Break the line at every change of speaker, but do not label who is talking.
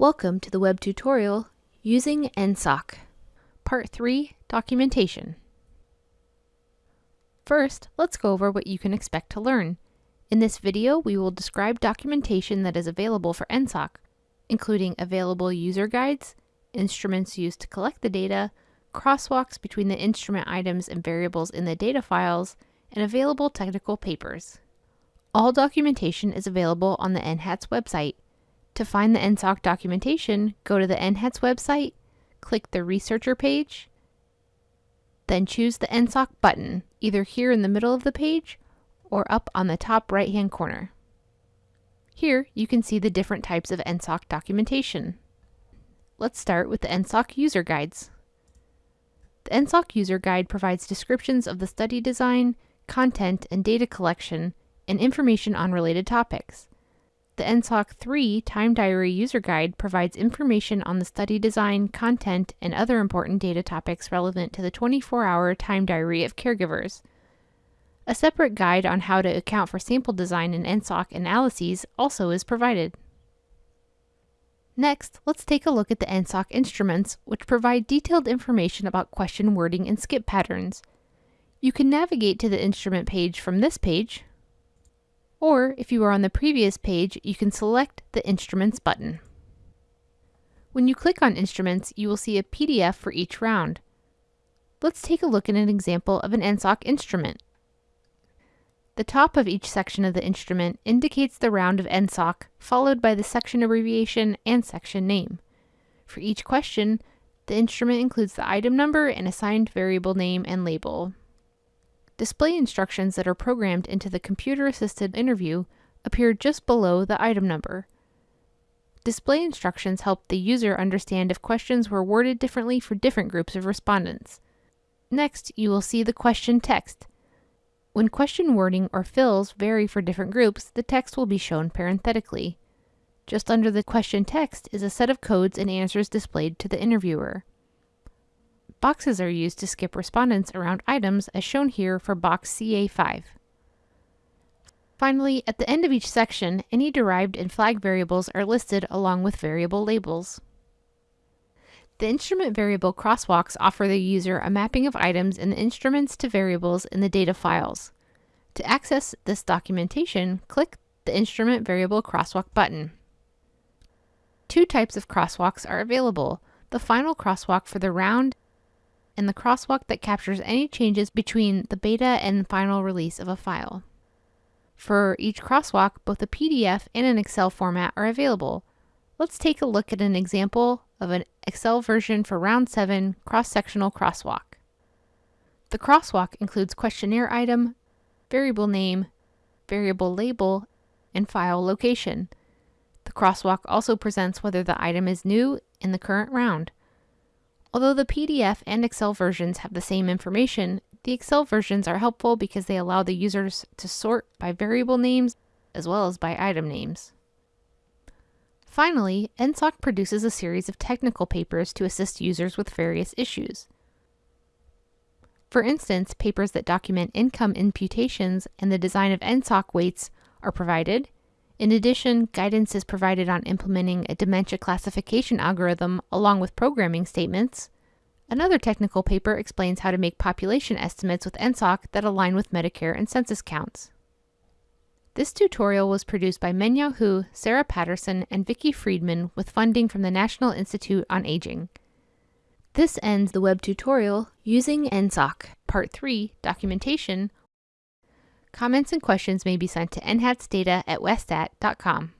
Welcome to the web tutorial using NSOC. Part 3, Documentation. First, let's go over what you can expect to learn. In this video, we will describe documentation that is available for NSOC, including available user guides, instruments used to collect the data, crosswalks between the instrument items and variables in the data files, and available technical papers. All documentation is available on the NHATS website, to find the NSOC documentation, go to the NHATS website, click the Researcher page, then choose the NSOC button, either here in the middle of the page or up on the top right-hand corner. Here, you can see the different types of NSOC documentation. Let's start with the NSOC user guides. The NSOC user guide provides descriptions of the study design, content, and data collection, and information on related topics. The NSOC 3 Time Diary User Guide provides information on the study design, content, and other important data topics relevant to the 24-hour time diary of caregivers. A separate guide on how to account for sample design in NSOC analyses also is provided. Next, let's take a look at the NSOC instruments, which provide detailed information about question wording and skip patterns. You can navigate to the instrument page from this page, or if you are on the previous page, you can select the Instruments button. When you click on Instruments, you will see a PDF for each round. Let's take a look at an example of an NSOC instrument. The top of each section of the instrument indicates the round of NSOC, followed by the section abbreviation and section name. For each question, the instrument includes the item number and assigned variable name and label. Display instructions that are programmed into the computer-assisted interview appear just below the item number. Display instructions help the user understand if questions were worded differently for different groups of respondents. Next, you will see the question text. When question wording or fills vary for different groups, the text will be shown parenthetically. Just under the question text is a set of codes and answers displayed to the interviewer. Boxes are used to skip respondents around items as shown here for box CA5. Finally, at the end of each section, any derived and flag variables are listed along with variable labels. The instrument variable crosswalks offer the user a mapping of items in the instruments to variables in the data files. To access this documentation, click the Instrument Variable Crosswalk button. Two types of crosswalks are available, the final crosswalk for the round and the crosswalk that captures any changes between the beta and final release of a file. For each crosswalk, both a PDF and an Excel format are available. Let's take a look at an example of an Excel version for Round 7 cross-sectional crosswalk. The crosswalk includes questionnaire item, variable name, variable label, and file location. The crosswalk also presents whether the item is new in the current round. Although the PDF and Excel versions have the same information, the Excel versions are helpful because they allow the users to sort by variable names as well as by item names. Finally, NSOC produces a series of technical papers to assist users with various issues. For instance, papers that document income imputations and the design of NSOC weights are provided. In addition, guidance is provided on implementing a dementia classification algorithm along with programming statements. Another technical paper explains how to make population estimates with NSOC that align with Medicare and census counts. This tutorial was produced by Mengyao Hu, Sarah Patterson, and Vicki Freedman with funding from the National Institute on Aging. This ends the web tutorial using NSOC, Part 3, Documentation. Comments and questions may be sent to nhatsdata at westat.com.